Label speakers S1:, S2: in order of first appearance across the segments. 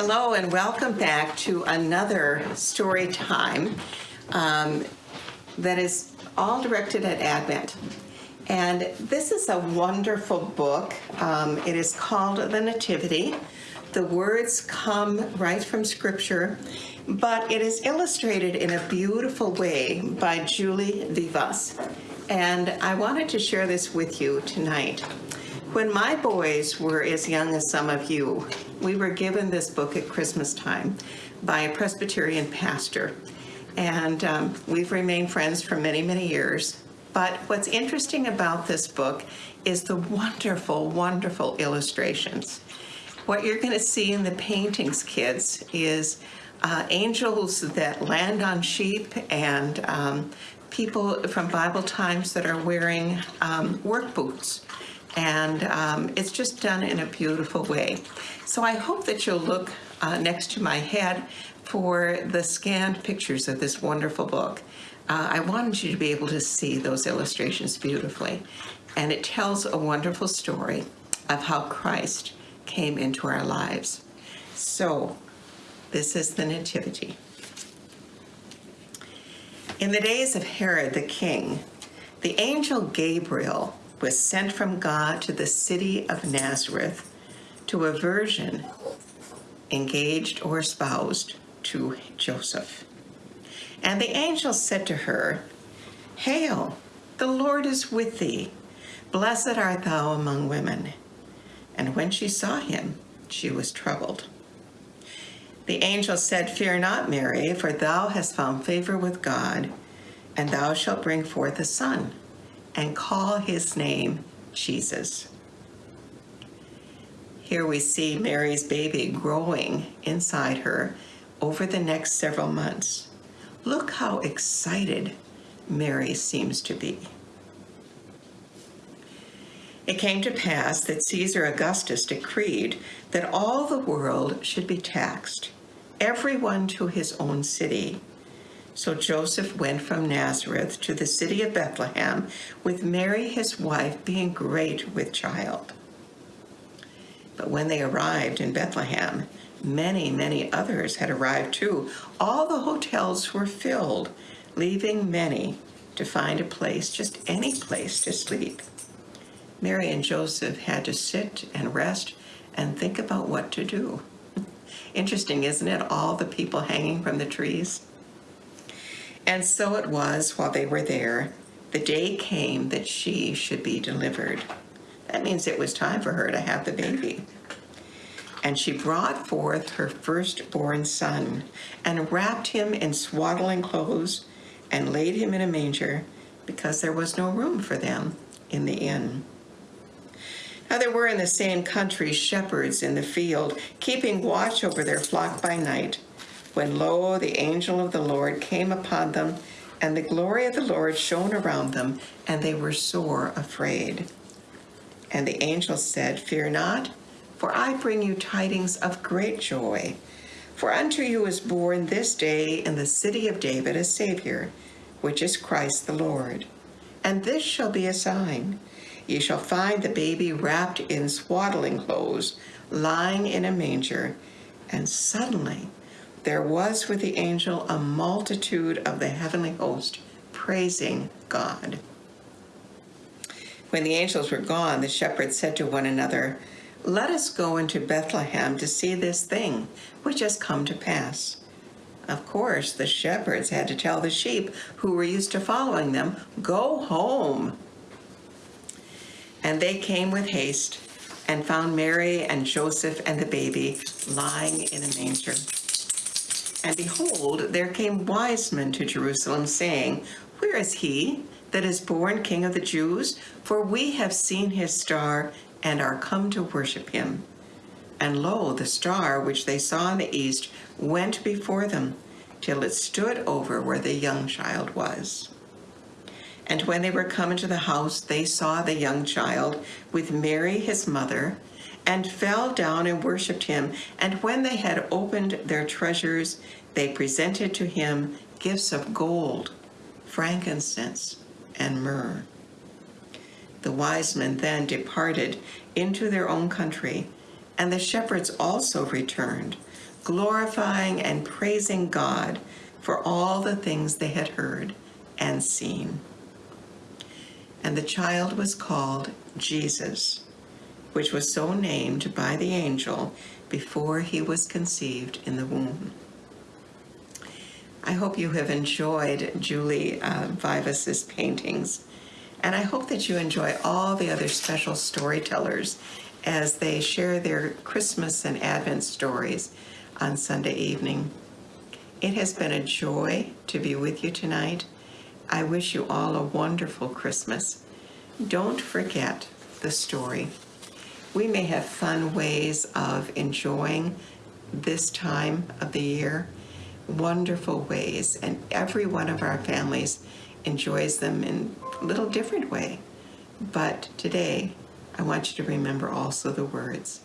S1: Hello and welcome back to another story time um, that is all directed at Advent. And this is a wonderful book. Um, it is called The Nativity. The words come right from Scripture, but it is illustrated in a beautiful way by Julie Vivas. And I wanted to share this with you tonight. When my boys were as young as some of you, we were given this book at Christmas time by a Presbyterian pastor. And um, we've remained friends for many, many years. But what's interesting about this book is the wonderful, wonderful illustrations. What you're going to see in the paintings, kids, is uh, angels that land on sheep and um, people from Bible times that are wearing um, work boots and um, it's just done in a beautiful way. So I hope that you'll look uh, next to my head for the scanned pictures of this wonderful book. Uh, I wanted you to be able to see those illustrations beautifully. And it tells a wonderful story of how Christ came into our lives. So, this is the Nativity. In the days of Herod the king, the angel Gabriel was sent from God to the city of Nazareth to a virgin engaged or espoused to Joseph. And the angel said to her, Hail, the Lord is with thee. Blessed art thou among women. And when she saw him, she was troubled. The angel said, Fear not, Mary, for thou hast found favor with God, and thou shalt bring forth a son and call his name Jesus. Here we see Mary's baby growing inside her over the next several months. Look how excited Mary seems to be. It came to pass that Caesar Augustus decreed that all the world should be taxed, everyone to his own city. So Joseph went from Nazareth to the city of Bethlehem, with Mary his wife being great with child. But when they arrived in Bethlehem, many, many others had arrived too. All the hotels were filled, leaving many to find a place, just any place to sleep. Mary and Joseph had to sit and rest and think about what to do. Interesting, isn't it? All the people hanging from the trees. And so it was while they were there, the day came that she should be delivered. That means it was time for her to have the baby. And she brought forth her firstborn son and wrapped him in swaddling clothes and laid him in a manger because there was no room for them in the inn. Now there were in the same country shepherds in the field, keeping watch over their flock by night when lo, the angel of the Lord came upon them, and the glory of the Lord shone around them, and they were sore afraid. And the angel said, Fear not, for I bring you tidings of great joy. For unto you is born this day in the city of David a Savior, which is Christ the Lord. And this shall be a sign. Ye shall find the baby wrapped in swaddling clothes, lying in a manger. And suddenly there was with the angel a multitude of the heavenly host praising God. When the angels were gone, the shepherds said to one another, Let us go into Bethlehem to see this thing which has come to pass. Of course, the shepherds had to tell the sheep who were used to following them, Go home. And they came with haste and found Mary and Joseph and the baby lying in a manger. And behold, there came wise men to Jerusalem, saying, Where is he that is born King of the Jews? For we have seen his star and are come to worship him. And lo, the star which they saw in the east went before them, till it stood over where the young child was. And when they were come into the house, they saw the young child with Mary his mother, and fell down and worshipped him. And when they had opened their treasures, they presented to him gifts of gold, frankincense, and myrrh. The wise men then departed into their own country And the shepherds also returned, glorifying and praising God for all the things they had heard and seen. And the child was called Jesus, which was so named by the angel before he was conceived in the womb. I hope you have enjoyed Julie uh, Vivas's paintings, and I hope that you enjoy all the other special storytellers as they share their Christmas and Advent stories on Sunday evening. It has been a joy to be with you tonight. I wish you all a wonderful Christmas. Don't forget the story. We may have fun ways of enjoying this time of the year, wonderful ways, and every one of our families enjoys them in a little different way. But today, I want you to remember also the words.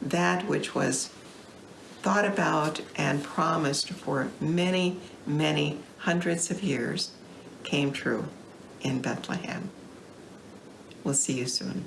S1: That which was thought about and promised for many, many hundreds of years came true in Bethlehem. We'll see you soon.